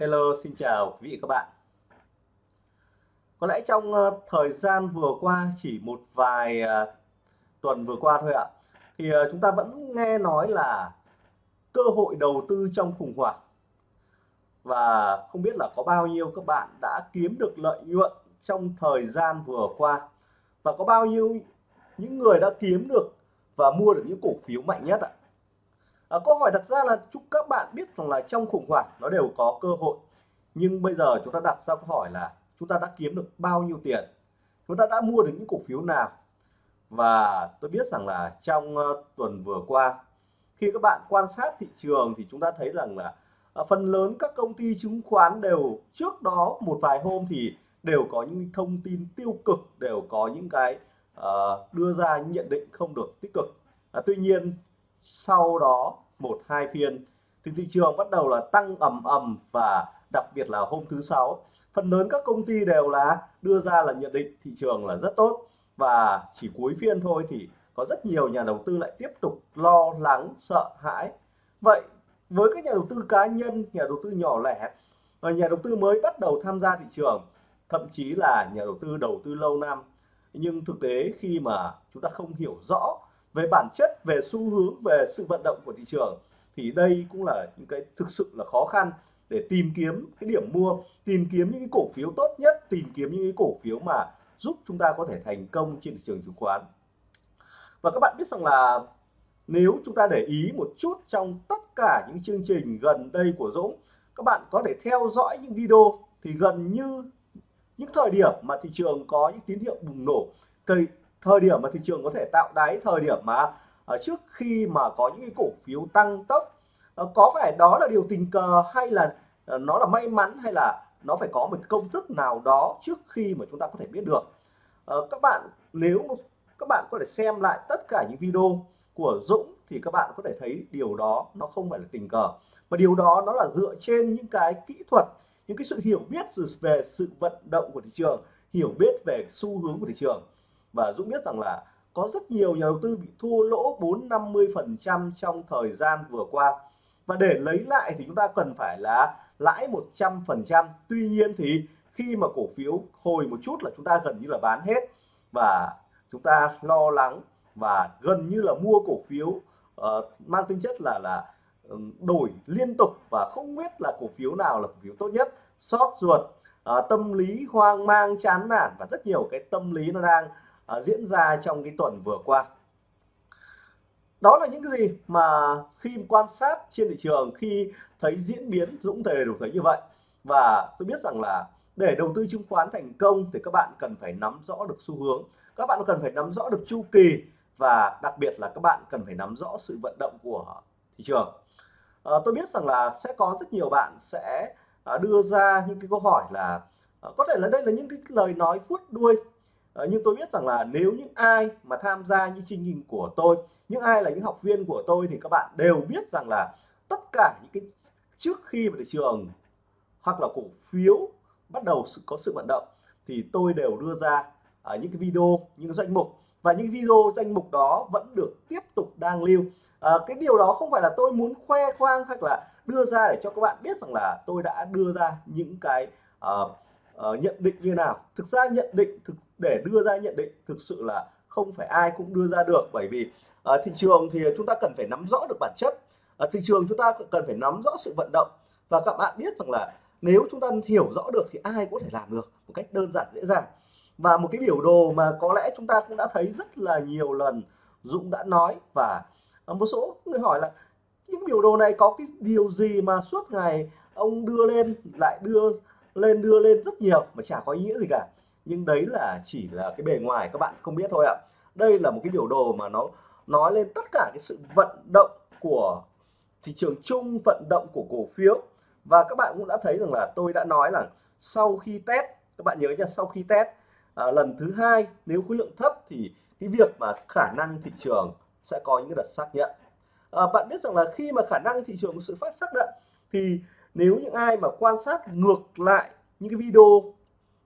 Hello, xin chào quý vị các bạn. Có lẽ trong ờ, thời gian vừa qua chỉ một vài ờ, tuần vừa qua thôi ạ thì ờ, chúng ta vẫn nghe nói là cơ hội đầu tư trong khủng hoảng và không biết là có bao nhiêu các bạn đã kiếm được lợi nhuận trong thời gian vừa qua và có bao nhiêu những người đã kiếm được và mua được những cổ phiếu mạnh nhất ạ à, câu hỏi đặt ra là chúc các bạn biết rằng là trong khủng hoảng nó đều có cơ hội. Nhưng bây giờ chúng ta đặt ra câu hỏi là chúng ta đã kiếm được bao nhiêu tiền? Chúng ta đã mua được những cổ phiếu nào? Và tôi biết rằng là trong uh, tuần vừa qua khi các bạn quan sát thị trường thì chúng ta thấy rằng là uh, phần lớn các công ty chứng khoán đều trước đó một vài hôm thì đều có những thông tin tiêu cực đều có những cái uh, đưa ra nhận định không được tích cực. Uh, tuy nhiên sau đó, một, hai phiên, thì thị trường bắt đầu là tăng ầm ầm và đặc biệt là hôm thứ sáu. Phần lớn các công ty đều là đưa ra là nhận định thị trường là rất tốt và chỉ cuối phiên thôi thì có rất nhiều nhà đầu tư lại tiếp tục lo lắng, sợ hãi. Vậy với các nhà đầu tư cá nhân, nhà đầu tư nhỏ lẻ và nhà đầu tư mới bắt đầu tham gia thị trường, thậm chí là nhà đầu tư đầu tư lâu năm. Nhưng thực tế khi mà chúng ta không hiểu rõ về bản chất, về xu hướng, về sự vận động của thị trường, thì đây cũng là những cái thực sự là khó khăn để tìm kiếm cái điểm mua, tìm kiếm những cái cổ phiếu tốt nhất, tìm kiếm những cái cổ phiếu mà giúp chúng ta có thể thành công trên thị trường chứng khoán. Và các bạn biết rằng là nếu chúng ta để ý một chút trong tất cả những chương trình gần đây của Dũng, các bạn có thể theo dõi những video thì gần như những thời điểm mà thị trường có những tín hiệu bùng nổ thời thời điểm mà thị trường có thể tạo đáy, thời điểm mà ở trước khi mà có những cái cổ phiếu tăng tốc ờ, có phải đó là điều tình cờ hay là ờ, nó là may mắn hay là nó phải có một công thức nào đó trước khi mà chúng ta có thể biết được? Các bạn, nếu các bạn có thể xem lại tất cả những video của Dũng thì các bạn có thể thấy điều đó nó không phải là tình cờ, mà điều đó nó là dựa trên những cái kỹ thuật, những cái sự hiểu biết về sự vận động của thị trường, hiểu biết về xu hướng của thị trường và Dũng biết rằng là có rất nhiều nhà đầu tư bị thua lỗ 4 50 phần trăm trong thời gian vừa qua. Và để lấy lại thì chúng ta cần phải là lãi 100 phần trăm. Tuy nhiên thì khi mà cổ phiếu hồi một chút là chúng ta gần như là bán hết. Và chúng ta lo lắng và gần như là mua cổ phiếu uh, mang tính chất là là đổi liên tục và không biết là cổ phiếu nào là cổ phiếu tốt nhất. Sót ruột uh, tâm lý hoang mang chán nản và rất nhiều cái tâm lý nó đang À, diễn ra trong cái tuần vừa qua. Đó là những cái gì mà khi quan sát trên thị trường khi thấy diễn biến Dũng Thề đủ thấy như vậy. Và tôi biết rằng là để đầu tư chứng khoán thành công thì các bạn cần phải nắm rõ được xu hướng. Các bạn cần phải nắm rõ được chu kỳ và đặc biệt là các bạn cần phải nắm rõ sự vận động của thị trường. À, tôi biết rằng là sẽ có rất nhiều bạn sẽ à, đưa ra những cái câu hỏi là à, có thể là đây là những cái lời nói phút đuôi à, nhưng tôi biết rằng là nếu những ai mà tham gia những chương trình của tôi những ai là những học viên của tôi thì các bạn đều biết rằng là tất cả những cái trước khi mà thị trường hoặc là cổ phiếu bắt đầu sự có sự vận động thì tôi đều đưa ra ở những cái video những danh mục. Và những video danh mục đó vẫn được tiếp tục đang lưu. À, cái điều đó không phải là tôi muốn khoe khoang hoặc là đưa ra để cho các bạn biết rằng là tôi đã đưa ra những cái uh, uh, nhận định như nào. Thực ra nhận định thực để đưa ra nhận định thực sự là không phải ai cũng đưa ra được. Bởi vì à, thị trường thì chúng ta cần phải nắm rõ được bản chất. À, thị trường chúng ta cần phải nắm rõ sự vận động. Và các bạn biết rằng là nếu chúng ta hiểu rõ được thì ai có thể làm được một cách đơn giản dễ dàng. Và một cái biểu đồ mà có lẽ chúng ta cũng đã thấy rất là nhiều lần Dũng đã nói và ờ, một số người hỏi là những biểu đồ này có cái điều gì mà suốt ngày ông đưa lên lại đưa lên đưa lên rất nhiều mà chả có ý nghĩa gì cả nhưng đấy là chỉ là cái bề ngoài các bạn không biết thôi ạ. Đây là một cái biểu đồ mà nó nói lên tất cả cái sự vận động của thị trường chung vận động của cổ phiếu. Và các bạn cũng đã thấy rằng là tôi đã nói là sau khi test các bạn nhớ nha sau khi test à, lần thứ hai nếu khối lượng thấp thì cái việc mà khả năng thị trường sẽ có những đợt xác nhận. À, bạn biết rằng là khi mà khả năng thị trường có sự phát xác nhận thì nếu những ai mà quan sát ngược lại những cái video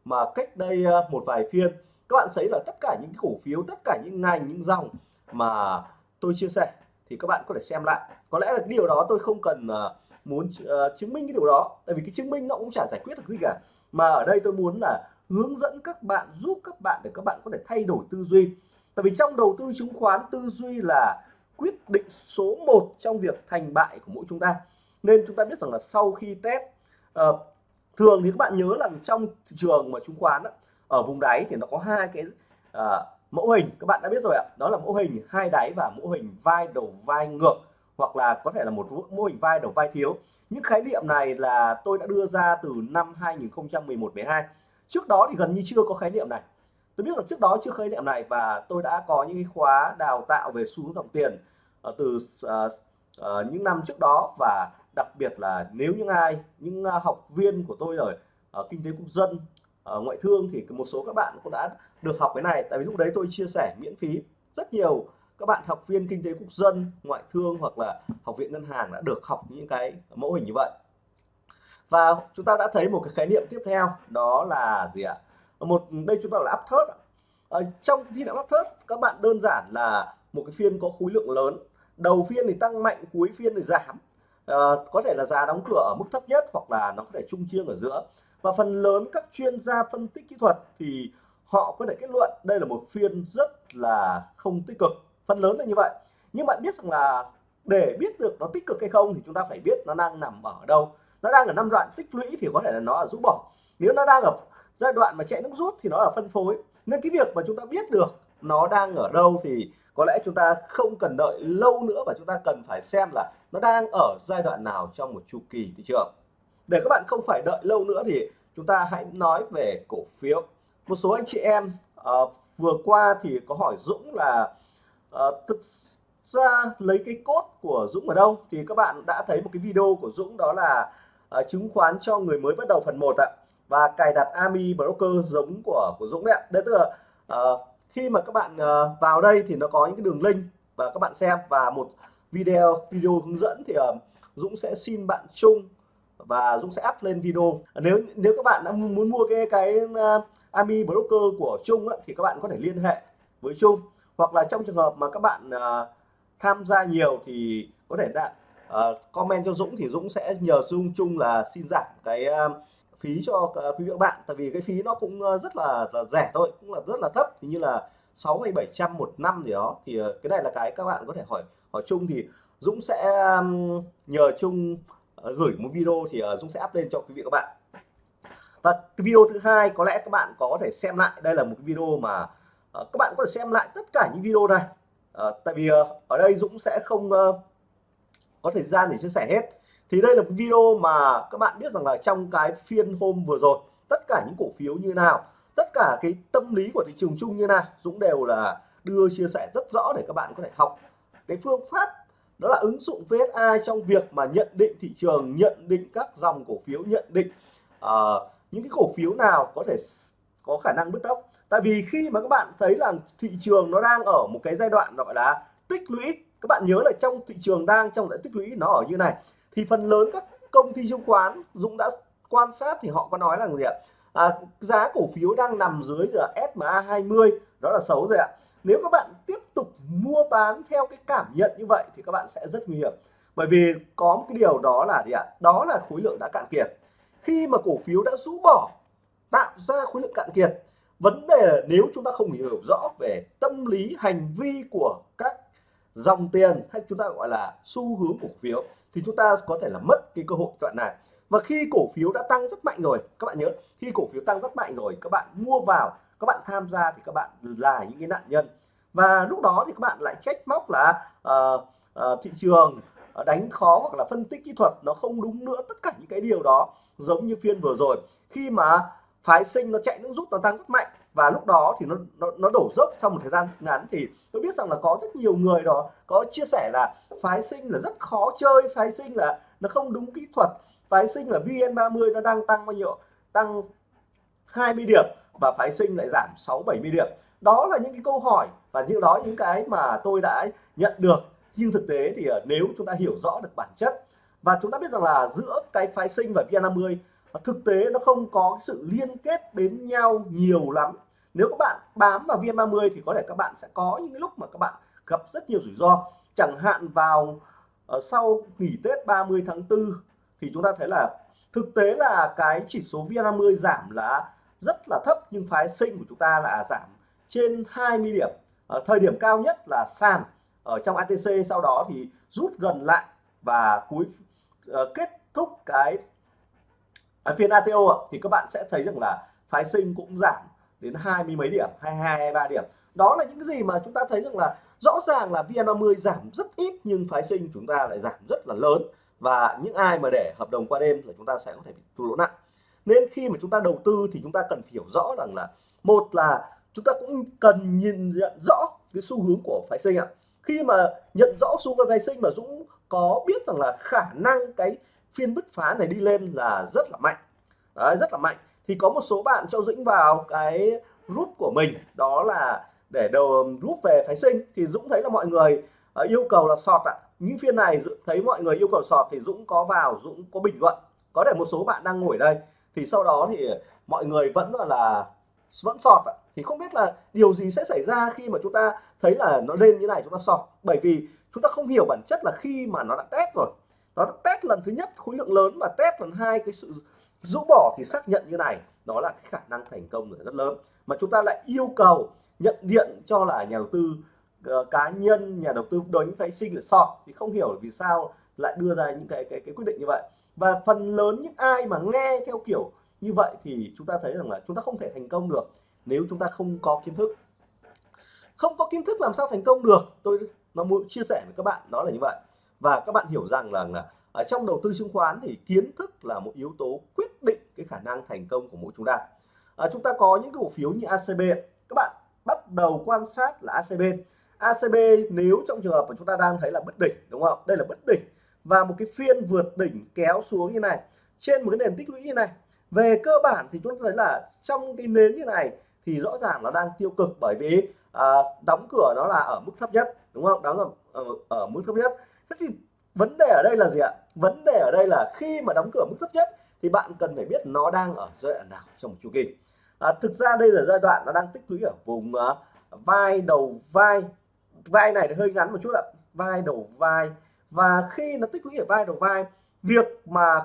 mà cách đây ờ, một vài phiên các bạn thấy là tất cả những cổ phiếu tất cả những ngành những dòng mà tôi chia sẻ thì các bạn có thể xem lại. Có lẽ là cái điều đó tôi không cần ờ, muốn ờ, chứng minh cái điều đó tại vì cái chứng minh nó cũng chả giải quyết được gì cả. Mà ở đây tôi muốn là hướng dẫn các bạn giúp các bạn để các bạn có thể thay đổi tư duy. Tại vì trong đầu tư chứng khoán tư duy là quyết định số 1 trong việc thành bại của mỗi chúng ta. Nên chúng ta biết rằng là sau khi test uh, thường thì các bạn nhớ là trong thị trường mà chứng khoán ở vùng đáy thì nó có hai cái uh, mẫu hình các bạn đã biết rồi ạ. Đó là mẫu hình hai đáy và mẫu hình vai đầu vai ngược hoặc là có thể là một mô hình vai đầu vai thiếu. Những khái niệm này là tôi đã đưa ra từ năm 2011 12 trước đó thì gần như chưa có khái niệm này. Tôi biết là trước đó chưa khái niệm này và tôi đã có những khóa đào tạo về xu hướng dòng tiền ờ, từ uh, uh, những năm trước đó và đặc biệt là nếu những ai, những à, học viên của tôi ở ở kinh tế quốc dân ở ngoại thương thì một số các bạn cũng đã được học cái này. Tại vì lúc đấy tôi chia sẻ miễn phí rất nhiều. Các bạn học viên kinh tế quốc dân, ngoại thương hoặc là học viện ngân hàng đã được học những cái mẫu hình như vậy. Và chúng ta đã thấy một cái khái niệm tiếp theo, đó là gì ạ? Một, đây chúng ta là áp thớt ở ờ, trong khi áp thớt các bạn đơn giản là một cái phiên có khối lượng lớn. Đầu phiên thì tăng mạnh, cuối phiên thì giảm à, có thể là giá đóng cửa ở mức thấp nhất hoặc là nó có thể trung chiêng ở giữa. Và phần lớn các chuyên gia phân tích kỹ thuật thì họ có thể kết luận đây là một phiên rất là không tích cực. Phần lớn là như vậy. Nhưng bạn biết rằng là để biết được nó tích cực hay không thì chúng ta phải biết nó đang nằm ở đâu. Nó đang ở năm đoạn tích lũy thì có thể là nó ở rũ bỏ. Nếu nó đang ở giai đoạn mà chạy nước rút thì nó là phân phối. Nên cái việc mà chúng ta biết được nó đang ở đâu thì có lẽ chúng ta không cần đợi lâu nữa và chúng ta cần phải xem là nó đang ở giai đoạn nào trong một chu kỳ thị trường? Để các bạn không phải đợi lâu nữa thì chúng ta hãy nói về cổ phiếu. Một số anh chị em uh, vừa qua thì có hỏi Dũng là uh, thực ra lấy cái cốt của Dũng ở đâu? Thì các bạn đã thấy một cái video của Dũng đó là uh, chứng khoán cho người mới bắt đầu phần 1 ạ. Và cài đặt Ami Broker giống của của Dũng đấy ạ. Đấy tức là uh, khi mà các bạn uh, vào đây thì nó có những cái đường link và các bạn xem. Và một video video hướng dẫn thì uh, Dũng sẽ xin bạn chung và Dũng sẽ up lên video. Nếu nếu các bạn đã muốn mua cái cái uh, Ami Broker của Trung á, thì các bạn có thể liên hệ với Trung. Hoặc là trong trường hợp mà các bạn uh, tham gia nhiều thì có thể đã uh, comment cho Dũng thì Dũng sẽ nhờ Dung Trung là xin giảm cái uh, phí cho uh, quý vị các bạn. Tại vì cái phí nó cũng uh, rất là, là rẻ thôi cũng là rất là thấp. Thì như là 6 hay 700 một năm gì đó. Thì uh, cái này là cái các bạn có thể hỏi ở chung thì Dũng sẽ um, nhờ Chung ờ, gửi một video thì ờ, Dũng sẽ up lên cho quý vị các bạn. Và cái video thứ hai có lẽ các bạn có thể xem lại. Đây là một cái video mà ờ, các bạn có thể xem lại tất cả những video này. Tại vì ở đây Dũng sẽ không có thời gian để chia sẻ hết. Thì đây là một video mà các bạn biết rằng là trong cái phiên hôm vừa rồi, tất cả những cổ phiếu như nào, tất cả cái tâm lý của thị trường chung như nào, Dũng đều là đưa chia sẻ rất rõ để các bạn có thể học cái phương pháp đó là ứng dụng VSA trong việc mà nhận định thị trường nhận định các dòng cổ phiếu nhận định uh, những cái cổ phiếu nào có thể có khả năng bứt tốc. Tại vì khi mà các bạn thấy là thị trường nó đang ở một cái giai đoạn gọi là tích lũy các bạn nhớ là trong thị trường đang trong giai tích lũy nó ở như này thì phần lớn các công ty chứng khoán Dũng đã quan sát thì họ có nói là gì ạ? À, giá cổ phiếu đang nằm dưới giờ SMA 20 đó là xấu rồi ạ. Nếu các bạn tiếp tục mua bán theo cái cảm nhận như vậy thì các bạn sẽ rất nguy hiểm. Bởi vì có một cái điều đó là gì ạ? Đó là khối lượng đã cạn kiệt. Khi mà cổ phiếu đã rũ bỏ, tạo ra khối lượng cạn kiệt, vấn đề là nếu chúng ta không hiểu rõ về tâm lý, hành vi của các dòng tiền hay chúng ta gọi là xu hướng cổ phiếu, thì chúng ta có thể là mất cái cơ hội đoạn này. Và khi cổ phiếu đã tăng rất mạnh rồi, các bạn nhớ, khi cổ phiếu tăng rất mạnh rồi, các bạn mua vào, các bạn tham gia thì các bạn là những cái nạn nhân và lúc đó thì các bạn lại trách móc là uh, uh, thị trường ờ, đánh khó hoặc là phân tích kỹ thuật nó không đúng nữa tất cả những cái điều đó giống như phiên vừa rồi. Khi mà phái sinh nó chạy nước rút nó tăng rất mạnh và lúc đó thì nó nó, nó đổ dốc trong một thời gian ngắn thì tôi biết rằng là có rất nhiều người đó có chia sẻ là phái sinh là rất khó chơi phái sinh là nó không đúng kỹ thuật phái sinh là VN30 nó đang tăng bao nhiêu tăng 20 điểm và phái sinh lại giảm 6 70 điểm. Đó là những cái câu hỏi và những đó những cái mà tôi đã nhận được nhưng thực tế thì ờ, nếu chúng ta hiểu rõ được bản chất và chúng ta biết rằng là giữa cái phái sinh và VN50 ờ, thực tế nó không có sự liên kết đến nhau nhiều lắm. Nếu các bạn bám vào VN30 thì có thể các bạn sẽ có những lúc mà các bạn gặp rất nhiều rủi ro. Chẳng hạn vào uh, sau nghỉ Tết 30 tháng 4 thì chúng ta thấy là thực tế là cái chỉ số VN50 giảm là rất là thấp nhưng phái sinh của chúng ta là giảm trên 20 điểm à, thời điểm cao nhất là sàn ở trong ATC sau đó thì rút gần lại và cuối à, kết thúc cái à, phiên ATO thì các bạn sẽ thấy rằng là phái sinh cũng giảm đến hai mươi mấy điểm 22 23 điểm. Đó là những cái gì mà chúng ta thấy rằng là rõ ràng là VN30 giảm rất ít nhưng phái sinh chúng ta lại giảm rất là lớn. Và những ai mà để hợp đồng qua đêm là chúng ta sẽ có thể bị thua lỗ nặng. Nên khi mà chúng ta đầu tư thì chúng ta cần hiểu rõ rằng là một là chúng ta cũng cần nhìn nhận rõ cái xu hướng của phái sinh ạ. Khi mà nhận rõ xu hướng phái sinh mà Dũng có biết rằng là khả năng cái phiên bứt phá này đi lên là rất là mạnh. Đấy, rất là mạnh. Thì có một số bạn cho Dũng vào cái rút của mình đó là để đầu um, rút về phái sinh. Thì Dũng thấy là mọi người ờ, yêu cầu là sọt ạ. Những phiên này thấy mọi người yêu cầu sọt thì Dũng có vào Dũng có bình luận. Có thể một số bạn đang ngồi đây. Thì sau đó thì mọi người vẫn là, là vẫn sọt ạ thì không biết là điều gì sẽ xảy ra khi mà chúng ta thấy là nó lên như này chúng ta sọt bởi vì chúng ta không hiểu bản chất là khi mà nó đã test rồi. Nó đã test lần thứ nhất khối lượng lớn và test lần hai cái sự rũ bỏ thì xác nhận như này. Đó là cái khả năng thành công rất lớn. Mà chúng ta lại yêu cầu nhận diện cho là nhà đầu tư uh, cá nhân nhà đầu tư đối với phái sinh là sọt thì không hiểu vì sao lại đưa ra những cái cái cái quyết định như vậy. Và phần lớn những ai mà nghe theo kiểu như vậy thì chúng ta thấy rằng là chúng ta không thể thành công được nếu chúng ta không có kiến thức. Không có kiến thức làm sao thành công được. Tôi nó muốn chia sẻ với các bạn đó là như vậy. Và các bạn hiểu rằng là, là ở trong đầu tư chứng khoán thì kiến thức là một yếu tố quyết định cái khả năng thành công của mỗi chúng ta. À, chúng ta có những cổ phiếu như ACB các bạn bắt đầu quan sát là ACB ACB nếu trong trường hợp mà chúng ta đang thấy là bất đỉnh đúng không? Đây là bất đỉnh. Và một cái phiên vượt đỉnh kéo xuống như này trên một cái nền tích lũy như này. Về cơ bản thì chúng ta thấy là trong cái nến như này thì rõ ràng nó đang tiêu cực bởi vì à, đóng cửa nó là ở mức thấp nhất đúng không? Đóng ở, ở, ở mức thấp nhất. Thế thì vấn đề ở đây là gì ạ? Vấn đề ở đây là khi mà đóng cửa mức thấp nhất thì bạn cần phải biết nó đang ở giai đoạn nào trong một chu kỳ. À, thực ra đây là giai đoạn nó đang tích lũy ở vùng uh, vai đầu vai. Vai này hơi ngắn một chút ạ. Vai đầu vai. Và khi nó tích lũy ở vai đầu vai việc mà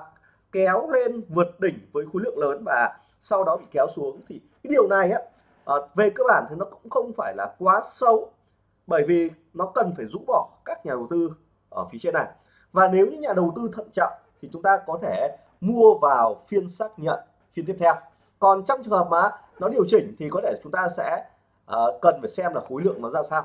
kéo lên vượt đỉnh với khối lượng lớn và sau đó bị kéo xuống. Thì cái điều này á à, về cơ bản thì nó cũng không phải là quá xấu bởi vì nó cần phải rũ bỏ các nhà đầu tư ở phía trên này. Và nếu những nhà đầu tư thận trọng thì chúng ta có thể mua vào phiên xác nhận phiên tiếp theo. Còn trong trường hợp mà nó điều chỉnh thì có thể chúng ta sẽ uh, cần phải xem là khối lượng nó ra sao.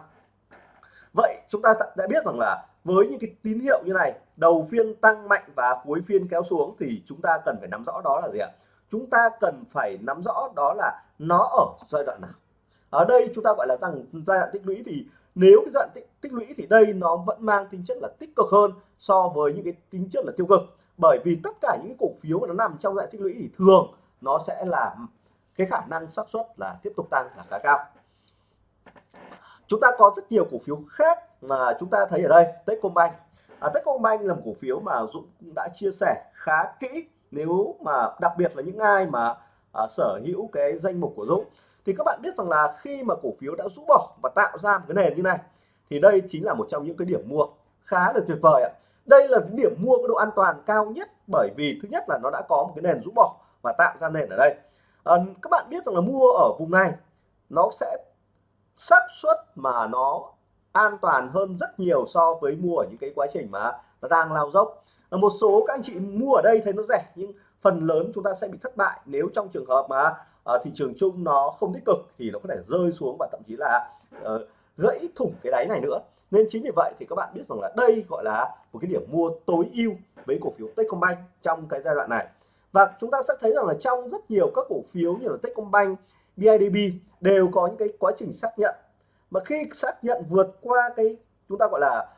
Vậy chúng ta đã biết rằng là với những cái tín hiệu như này đầu phiên tăng mạnh và cuối phiên kéo xuống thì chúng ta cần phải nắm rõ đó là gì ạ? Chúng ta cần phải nắm rõ đó là nó ở giai đoạn nào. Ở đây chúng ta gọi là rằng giai đoạn tích lũy thì nếu cái giai đoạn tích, tích lũy thì đây nó vẫn mang tính chất là tích cực hơn so với những cái tính chất là tiêu cực. Bởi vì tất cả những cổ phiếu mà nó nằm trong dạng tích lũy thì thường nó sẽ là cái khả năng xác suất là tiếp tục tăng là khá cao. Chúng ta có rất nhiều cổ phiếu khác mà chúng ta thấy ở đây. Techcombank. À, Techcombank là một cổ phiếu mà Dũng cũng đã chia sẻ khá kỹ nếu mà đặc biệt là những ai mà à, sở hữu cái danh mục của Dũng thì các bạn biết rằng là khi mà cổ phiếu đã rũ bỏ và tạo ra một cái nền như này thì đây chính là một trong những cái điểm mua khá là tuyệt vời ạ. Đây là điểm mua có độ an toàn cao nhất bởi vì thứ nhất là nó đã có một cái nền rũ bỏ và tạo ra nền ở đây. À, các bạn biết rằng là mua ở vùng này nó sẽ xác suất mà nó an toàn hơn rất nhiều so với mua ở những cái quá trình mà nó đang lao dốc ở một số các anh chị mua ở đây thấy nó rẻ nhưng phần lớn chúng ta sẽ bị thất bại. Nếu trong trường hợp mà uh, thị trường chung nó không tích cực thì nó có thể rơi xuống và thậm chí là uh, gãy thủng cái đáy này nữa. Nên chính vì vậy thì các bạn biết rằng là đây gọi là một cái điểm mua tối ưu với cổ phiếu Techcombank trong cái giai đoạn này. Và chúng ta sẽ thấy rằng là trong rất nhiều các cổ phiếu như là Techcombank, BIDB đều có những cái quá trình xác nhận. Mà khi xác nhận vượt qua cái chúng ta gọi là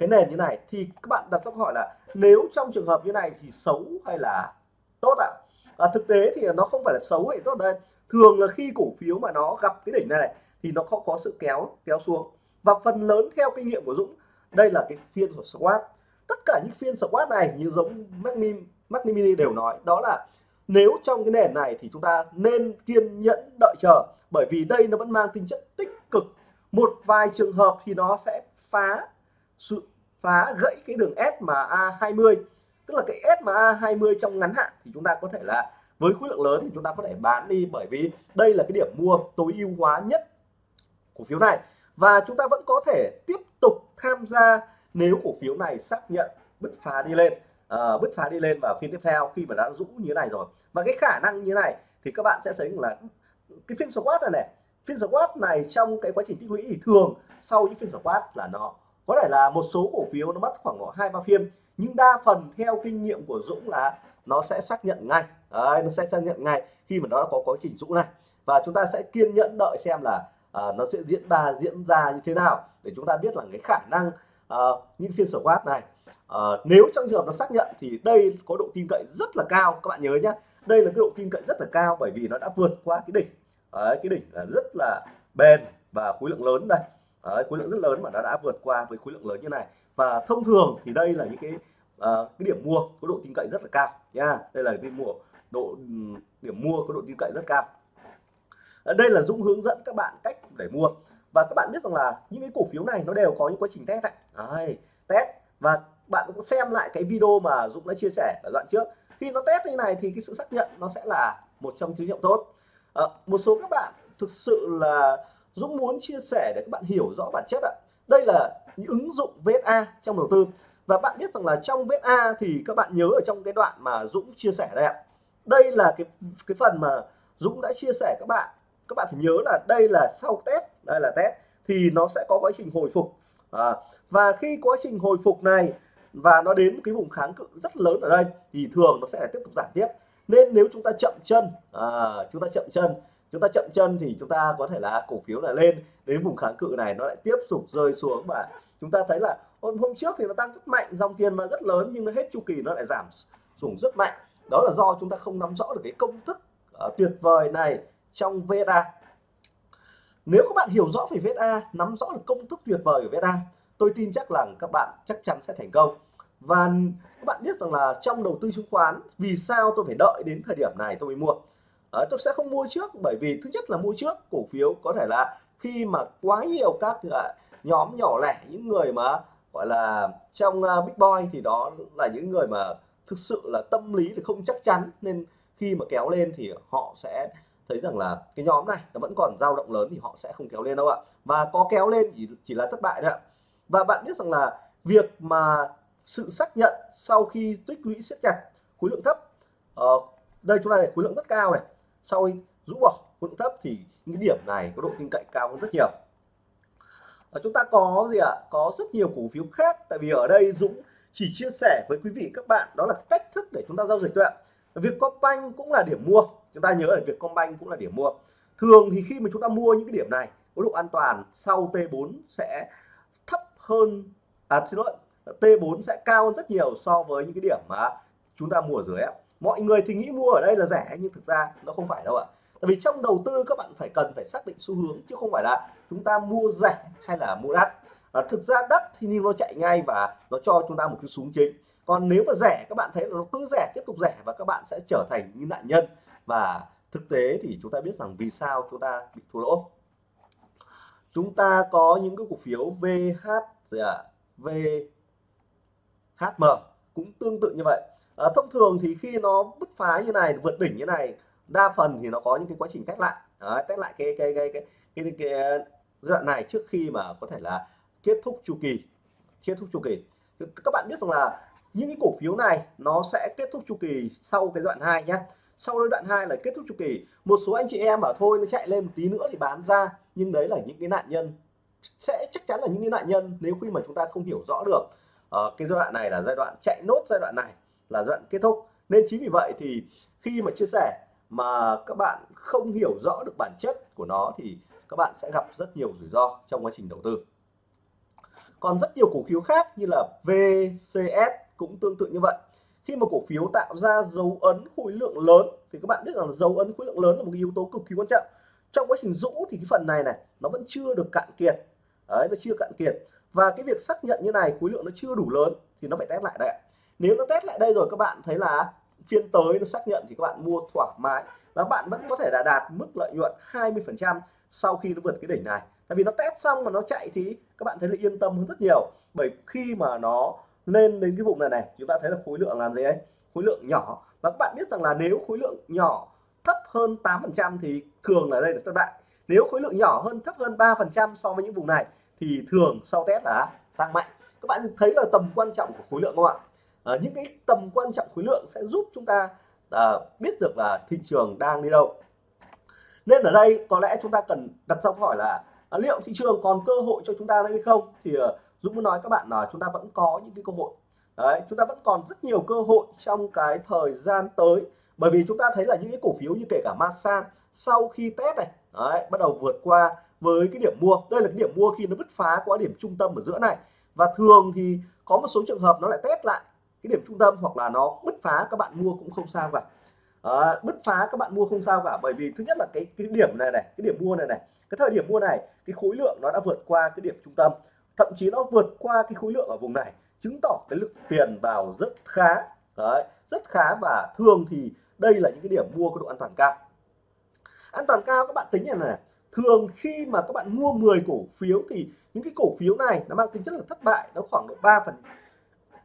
cái nền như này thì các bạn đặt câu hỏi là nếu trong trường hợp như này thì xấu hay là tốt ạ? À? thực tế thì nó không phải là xấu hay tốt đây thường là khi cổ phiếu mà nó gặp cái đỉnh này, này thì nó không có sự kéo kéo xuống. Và phần lớn theo kinh nghiệm của Dũng đây là cái phiên của squat tất cả những phiên squat này như giống Mac Mini đều nói đó là nếu trong cái nền này thì chúng ta nên kiên nhẫn đợi chờ bởi vì đây nó vẫn mang tính chất tích cực. Một vài trường hợp thì nó sẽ phá phá gãy cái đường S mà A20 tức là cái SMA 20 trong ngắn hạn thì chúng ta có thể là với khối lượng lớn thì chúng ta có thể bán đi bởi vì đây là cái điểm mua tối ưu hóa nhất cổ phiếu này. Và chúng ta vẫn có thể tiếp tục tham gia nếu cổ phiếu này xác nhận bứt phá đi lên à, bứt phá đi lên vào phiên tiếp theo khi mà đã rũ như thế này rồi. Và cái khả năng như thế này thì các bạn sẽ thấy là cái phiên squat này này phiên squat này trong cái quá trình tích lũy thì thường sau những phiên squat là nó có thể là một số cổ phiếu nó mất khoảng hai ba phiên nhưng đa phần theo kinh nghiệm của Dũng là nó sẽ xác nhận ngay. Đấy, nó sẽ xác nhận ngay khi mà nó có quá trình dũng này. Và chúng ta sẽ kiên nhẫn đợi xem là uh, nó sẽ diễn ra diễn ra như thế nào để chúng ta biết là cái khả năng uh, những phiên squat này. Uh, nếu trong trường hợp nó xác nhận thì đây có độ tin cậy rất là cao các bạn nhớ nhé đây là cái độ tin cậy rất là cao bởi vì nó đã vượt qua cái đỉnh. Đấy, cái đỉnh là rất là bền và khối lượng lớn đây. Đấy, khối lượng rất lớn mà nó đã vượt qua với khối lượng lớn như này. Và thông thường thì đây là những cái uh, cái điểm mua có độ tin cậy rất là cao nha. Đây là cái mua độ ừ, điểm mua có độ tin cậy rất cao. Ở đây là Dũng hướng dẫn các bạn cách để mua. Và các bạn biết rằng là những cái cổ phiếu này nó đều có những quá trình test này Đấy, test. Và bạn cũng xem lại cái video mà Dũng đã chia sẻ ở đoạn trước. Khi nó test như này thì cái sự xác nhận nó sẽ là một trong tín hiệu tốt. À, một số các bạn thực sự là Dũng muốn chia sẻ để các bạn hiểu rõ bản chất ạ. Đây là những ứng dụng VSA trong đầu tư. Và bạn biết rằng là trong VSA thì các bạn nhớ ở trong cái đoạn mà Dũng chia sẻ đây ạ. Đây là cái cái phần mà Dũng đã chia sẻ các bạn. Các bạn phải nhớ là đây là sau test đây là test thì nó sẽ có quá trình hồi phục. À, và khi quá trình hồi phục này và nó đến cái vùng kháng cự rất lớn ở đây thì thường nó sẽ tiếp tục giảm tiếp. Nên nếu chúng ta chậm chân à, chúng ta chậm chân chúng ta chậm chân thì chúng ta có thể là cổ phiếu là lên. Đến vùng kháng cự này nó lại tiếp tục rơi xuống và chúng ta thấy là hôm, hôm trước thì nó tăng rất mạnh dòng tiền mà rất lớn nhưng nó hết chu kỳ nó lại giảm xuống rất mạnh. Đó là do chúng ta không nắm rõ được cái công thức uh, tuyệt vời này trong VSA nếu các bạn hiểu rõ về VSA nắm rõ được công thức tuyệt vời của VSA tôi tin chắc là các bạn chắc chắn sẽ thành công. Và các bạn biết rằng là trong đầu tư chứng khoán vì sao tôi phải đợi đến thời điểm này tôi mới mua? À, tôi sẽ không mua trước bởi vì thứ nhất là mua trước cổ phiếu có thể là khi mà quá nhiều các à, nhóm nhỏ lẻ những người mà gọi là trong uh, big boy thì đó là những người mà thực sự là tâm lý thì không chắc chắn nên khi mà kéo lên thì họ sẽ thấy rằng là cái nhóm này nó vẫn còn dao động lớn thì họ sẽ không kéo lên đâu ạ. Và có kéo lên chỉ chỉ là thất bại thôi ạ. Và bạn biết rằng là việc mà sự xác nhận sau khi tích lũy siết chặt khối lượng thấp uh, đây chúng ta này khối lượng rất cao này sau khi rũ bỏ khối lượng thấp thì những cái điểm này có độ tin cậy cao hơn rất nhiều. Và chúng ta có gì ạ? Có rất nhiều cổ phiếu khác, tại vì ở đây Dũng chỉ chia sẻ với quý vị các bạn đó là cách thức để chúng ta giao dịch thôi ạ. Việc Vietcombank cũng là điểm mua. Chúng ta nhớ là việc Vietcombank cũng là điểm mua. Thường thì khi mà chúng ta mua những cái điểm này, có độ an toàn sau T4 sẽ thấp hơn à xin lỗi T4 sẽ cao hơn rất nhiều so với những cái điểm mà chúng ta mua ở dưới mọi người thì nghĩ mua ở đây là rẻ nhưng thực ra nó không phải đâu ạ. Tại vì trong đầu tư các bạn phải cần phải xác định xu hướng chứ không phải là chúng ta mua rẻ hay là mua đắt. À, thực ra đắt thì nó chạy ngay và nó cho chúng ta một cái súng chính. Còn nếu mà rẻ các bạn thấy nó cứ rẻ tiếp tục rẻ và các bạn sẽ trở thành như nạn nhân. Và thực tế thì chúng ta biết rằng vì sao chúng ta bị thua lỗ. Chúng ta có những cái cổ phiếu VH gì dạ, VHM cũng tương tự như vậy à, thông thường thì khi nó bứt phá như này vượt đỉnh như này đa phần thì nó có những cái quá trình test lại. À, test lại cái cái cái cái cái, cái, cái giai đoạn này trước khi mà có thể là kết thúc chu kỳ kết thúc chu kỳ. Các bạn biết rằng là những cái cổ phiếu này nó sẽ kết thúc chu kỳ sau cái đoạn 2 nhé sau cái đoạn 2 là kết thúc chu kỳ. Một số anh chị em bảo thôi nó chạy lên một tí nữa thì bán ra. Nhưng đấy là những cái nạn nhân. Sẽ chắc chắn là những cái nạn nhân nếu khi mà chúng ta không hiểu rõ được uh, cái giai đoạn này là giai đoạn chạy nốt giai đoạn này là đoạn kết thúc. Nên chính vì vậy thì khi mà chia sẻ mà các bạn không hiểu rõ được bản chất của nó thì các bạn sẽ gặp rất nhiều rủi ro trong quá trình đầu tư. Còn rất nhiều cổ phiếu khác như là VCS cũng tương tự như vậy. Khi mà cổ phiếu tạo ra dấu ấn khối lượng lớn thì các bạn biết rằng dấu ấn khối lượng lớn là một cái yếu tố cực kỳ quan trọng. Trong quá trình rũ thì cái phần này này, nó vẫn chưa được cạn kiệt. Đấy, nó chưa cạn kiệt. Và cái việc xác nhận như này, khối lượng nó chưa đủ lớn thì nó phải test lại đấy nếu nó test lại đây rồi các bạn thấy là phiên tới nó xác nhận thì các bạn mua thoải mái. Và bạn vẫn có thể là đạt mức lợi nhuận 20 phần trăm sau khi nó vượt cái đỉnh này. Tại vì nó test xong mà nó chạy thì các bạn thấy là yên tâm hơn rất nhiều. Bởi khi mà nó lên đến cái vùng này này, chúng ta thấy là khối lượng làm gì ấy? Khối lượng nhỏ. Và các bạn biết rằng là nếu khối lượng nhỏ thấp hơn 8% thì thường là đây là thất bại. Nếu khối lượng nhỏ hơn, thấp hơn 3% so với những vùng này thì thường sau test là tăng mạnh. Các bạn thấy là tầm quan trọng của khối lượng không ạ? À, những cái tầm quan trọng khối lượng sẽ giúp chúng ta à, biết được là thị trường đang đi đâu. Nên ở đây có lẽ chúng ta cần đặt ra câu hỏi là à, liệu thị trường còn cơ hội cho chúng ta hay không? Thì à, Dũng muốn nói các bạn là chúng ta vẫn có những cái cơ hội. Đấy, chúng ta vẫn còn rất nhiều cơ hội trong cái thời gian tới. Bởi vì chúng ta thấy là những cái cổ phiếu như kể cả Masan sau khi test này đấy, bắt đầu vượt qua với cái điểm mua. Đây là cái điểm mua khi nó bứt phá qua điểm trung tâm ở giữa này. Và thường thì có một số trường hợp nó lại test lại cái điểm trung tâm hoặc là nó bứt phá các bạn mua cũng không sao cả. À, bứt phá các bạn mua không sao cả bởi vì thứ nhất là cái cái điểm này này cái điểm mua này này cái thời điểm mua này cái khối lượng nó đã vượt qua cái điểm trung tâm. Thậm chí nó vượt qua cái khối lượng ở vùng này chứng tỏ cái lượng tiền vào rất khá đấy rất khá và thường thì đây là những cái điểm mua có độ an toàn cao. An toàn cao các bạn tính này này thường khi mà các bạn mua 10 cổ phiếu thì những cái cổ phiếu này nó mang tính chất là thất bại nó khoảng độ 3 phần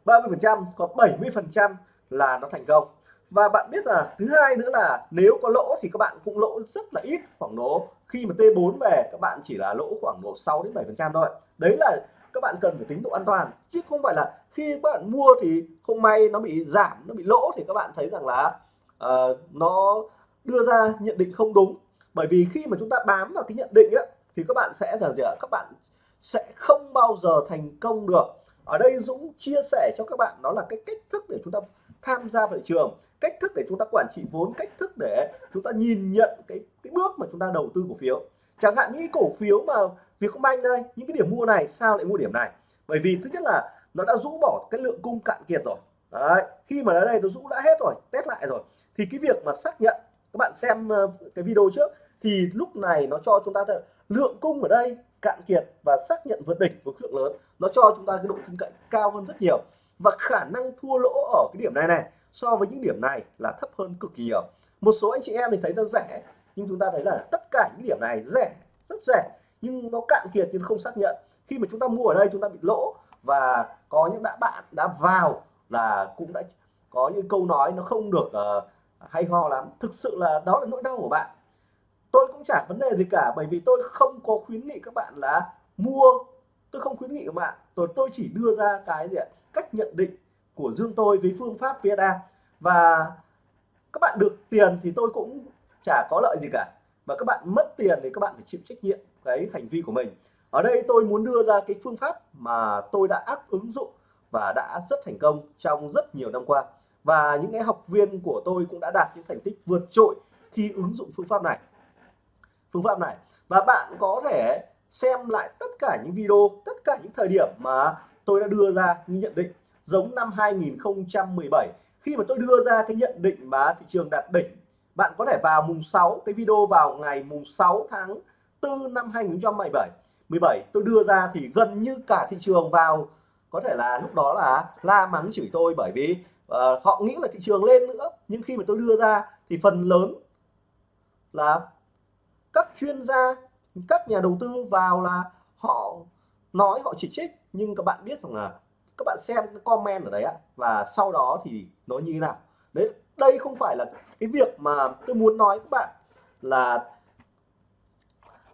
30% còn 70% là nó thành công. Và bạn biết là thứ hai nữa là nếu có lỗ thì các bạn cũng lỗ rất là ít khoảng độ khi mà T4 về các bạn chỉ là lỗ khoảng độ 6 đến 7% thôi. Đấy là các bạn cần phải tính độ an toàn chứ không phải là khi các bạn mua thì không may nó bị giảm nó bị lỗ thì các bạn thấy rằng là uh, nó đưa ra nhận định không đúng. Bởi vì khi mà chúng ta bám vào cái nhận định á thì các bạn sẽ là gì ạ các bạn sẽ không bao giờ thành công được ở đây Dũng chia sẻ cho các bạn đó là cái cách thức để chúng ta tham gia vào thị trường, cách thức để chúng ta quản trị vốn, cách thức để chúng ta nhìn nhận cái cái bước mà chúng ta đầu tư cổ phiếu. Chẳng hạn những cổ phiếu mà Vietcombank đây, những cái điểm mua này, sao lại mua điểm này? Bởi vì thứ nhất là nó đã rũ bỏ cái lượng cung cạn kiệt rồi. Đấy, khi mà ở đây nó rũ đã hết rồi, test lại rồi. Thì cái việc mà xác nhận, các bạn xem ờ, cái video trước, thì lúc này nó cho chúng ta lượng cung ở đây cạn kiệt và xác nhận vượt đỉnh với lượng lớn nó cho chúng ta cái độ tin cậy cao hơn rất nhiều. Và khả năng thua lỗ ở cái điểm này này so với những điểm này là thấp hơn cực kỳ nhiều. Một số anh chị em thì thấy nó rẻ nhưng chúng ta thấy là tất cả những điểm này rẻ rất rẻ nhưng nó cạn kiệt nhưng không xác nhận. Khi mà chúng ta mua ở đây chúng ta bị lỗ và có những đã bạn đã vào là cũng đã có những câu nói nó không được uh, hay ho lắm. Thực sự là đó là nỗi đau của bạn tôi cũng chẳng vấn đề gì cả, bởi vì tôi không có khuyến nghị các bạn là mua. Tôi không khuyến nghị các bạn. Tôi tôi chỉ đưa ra cái gì ạ? Cách nhận định của dương tôi với phương pháp VSA và các bạn được tiền thì tôi cũng chả có lợi gì cả. Mà các bạn mất tiền thì các bạn phải chịu trách nhiệm cái hành vi của mình. Ở đây tôi muốn đưa ra cái phương pháp mà tôi đã áp ứng dụng và đã rất thành công trong rất nhiều năm qua. Và những cái học viên của tôi cũng đã đạt những thành tích vượt trội khi ứng dụng phương pháp này phương pháp này. Và bạn có thể xem lại tất cả những video tất cả những thời điểm mà tôi đã đưa ra những nhận định. Giống năm 2017 khi mà tôi đưa ra cái nhận định mà thị trường đạt đỉnh bạn có thể vào mùng 6 cái video vào ngày mùng 6 tháng 4 năm 2017 17 tôi đưa ra thì gần như cả thị trường vào có thể là lúc đó là la mắng chửi tôi bởi vì uh, họ nghĩ là thị trường lên nữa. Nhưng khi mà tôi đưa ra thì phần lớn là các chuyên gia, các nhà đầu tư vào là họ nói họ chỉ trích, nhưng các bạn biết rằng là các bạn xem cái comment ở đấy ạ và sau đó thì nó như thế nào? Đấy, đây không phải là cái việc mà tôi muốn nói các bạn là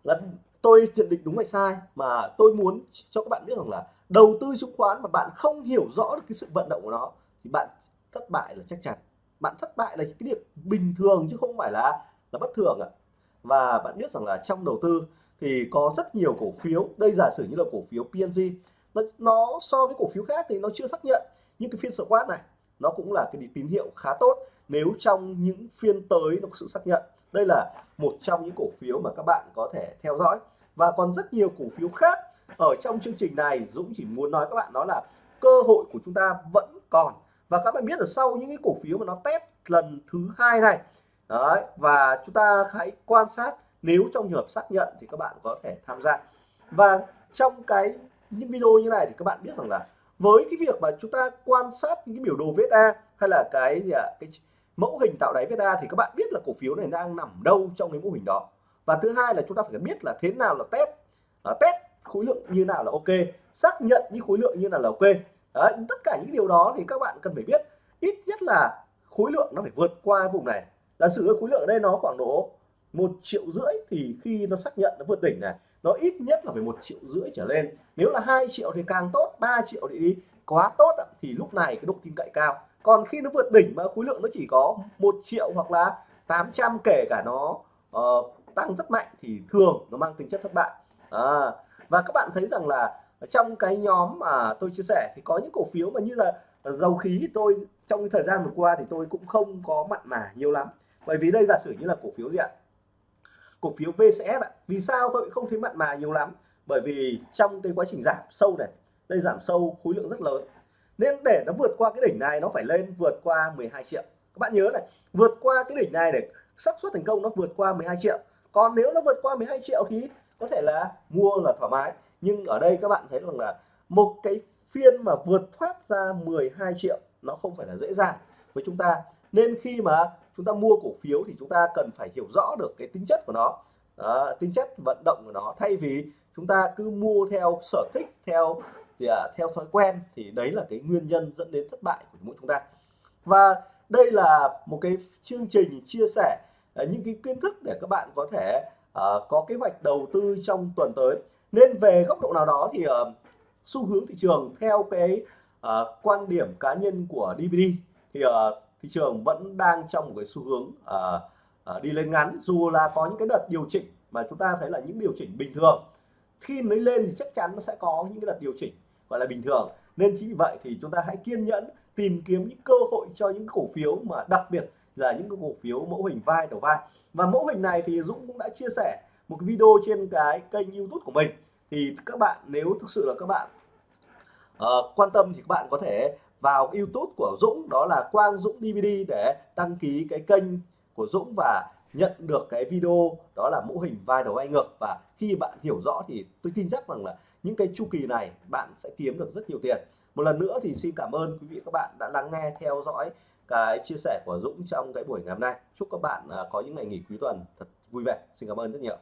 là tôi nhận định đúng hay sai, mà tôi muốn cho các bạn biết rằng là đầu tư chứng khoán mà bạn không hiểu rõ được cái sự vận động của nó thì bạn thất bại là chắc chắn. Bạn thất bại là cái việc bình thường chứ không phải là là bất thường ạ và bạn biết rằng là trong đầu tư thì có rất nhiều cổ phiếu đây giả sử như là cổ phiếu PNG nó, nó so với cổ phiếu khác thì nó chưa xác nhận. Nhưng cái phiên quát này nó cũng là cái tín hiệu khá tốt nếu trong những phiên tới nó có sự xác nhận. Đây là một trong những cổ phiếu mà các bạn có thể theo dõi. Và còn rất nhiều cổ phiếu khác ở trong chương trình này Dũng chỉ muốn nói các bạn đó là cơ hội của chúng ta vẫn còn. Và các bạn biết là sau những cái cổ phiếu mà nó test lần thứ hai này đấy và chúng ta hãy quan sát nếu trong trường hợp xác nhận thì các bạn có thể tham gia. Và trong cái những video như này thì các bạn biết rằng là với cái việc mà chúng ta quan sát những cái biểu đồ VSA hay là cái gì ạ cái mẫu hình tạo đáy VSA thì các bạn biết là cổ phiếu này đang nằm đâu trong cái mô hình đó. Và thứ hai là chúng ta phải biết là thế nào là test. À, test khối lượng như nào là ok xác nhận những khối lượng như nào là ok. Đấy, tất cả những điều đó thì các bạn cần phải biết ít nhất là khối lượng nó phải vượt qua vùng này giả sử khối lượng ở đây nó khoảng độ một triệu rưỡi thì khi nó xác nhận nó vượt đỉnh này nó ít nhất là phải một triệu rưỡi trở lên. Nếu là hai triệu thì càng tốt 3 triệu thì đi quá tốt thì lúc này cái độ tin cậy cao. Còn khi nó vượt đỉnh mà khối lượng nó chỉ có một triệu hoặc là 800 kể cả nó uh, tăng rất mạnh thì thường nó mang tính chất thất bại. À, và các bạn thấy rằng là trong cái nhóm mà tôi chia sẻ thì có những cổ phiếu mà như là à, dầu khí. Tôi trong thời gian vừa qua thì tôi cũng không có mặn mà nhiều lắm bởi vì đây giả sử như là cổ phiếu gì ạ? Cổ phiếu VCS ạ. Vì sao tôi không thấy mặn mà nhiều lắm? Bởi vì trong cái quá trình giảm sâu này, đây giảm sâu khối lượng rất lớn. Nên để nó vượt qua cái đỉnh này, nó phải lên vượt qua 12 triệu. Các bạn nhớ này, vượt qua cái đỉnh này để xác suất thành công nó vượt qua 12 triệu. Còn nếu nó vượt qua 12 triệu thì có thể là mua là thoải mái. Nhưng ở đây các bạn thấy rằng là một cái phiên mà vượt thoát ra 12 triệu nó không phải là dễ dàng với chúng ta. Nên khi mà chúng ta mua cổ phiếu thì chúng ta cần phải hiểu rõ được cái tính chất của nó. À, tính chất vận động của nó. Thay vì chúng ta cứ mua theo sở thích theo thì à, theo thói quen thì đấy là cái nguyên nhân dẫn đến thất bại của mỗi chúng ta. Và đây là một cái chương trình chia sẻ à, những cái kiến thức để các bạn có thể à, có kế hoạch đầu tư trong tuần tới. Nên về góc độ nào đó thì à, xu hướng thị trường theo cái à, quan điểm cá nhân của DVD thì à, thị trường vẫn đang trong một cái xu hướng uh, uh, đi lên ngắn. Dù là có những cái đợt điều chỉnh mà chúng ta thấy là những điều chỉnh bình thường khi mới lên thì chắc chắn nó sẽ có những cái đợt điều chỉnh gọi là bình thường. Nên chính vì vậy thì chúng ta hãy kiên nhẫn tìm kiếm những cơ hội cho những cổ phiếu mà đặc biệt là những cái cổ phiếu mẫu hình vai đầu vai. Và mẫu hình này thì Dũng cũng đã chia sẻ một cái video trên cái kênh YouTube của mình. Thì các bạn nếu thực sự là các bạn uh, quan tâm thì các bạn có thể vào YouTube của Dũng, đó là Quang Dũng DVD để đăng ký cái kênh của Dũng và nhận được cái video, đó là mẫu hình vai đầu vai ngược. Và khi bạn hiểu rõ thì tôi tin chắc rằng là những cái chu kỳ này bạn sẽ kiếm được rất nhiều tiền. Một lần nữa thì xin cảm ơn quý vị các bạn đã lắng nghe, theo dõi cái chia sẻ của Dũng trong cái buổi ngày hôm nay. Chúc các bạn à, có những ngày nghỉ cuối tuần thật vui vẻ. Xin cảm ơn rất nhiều.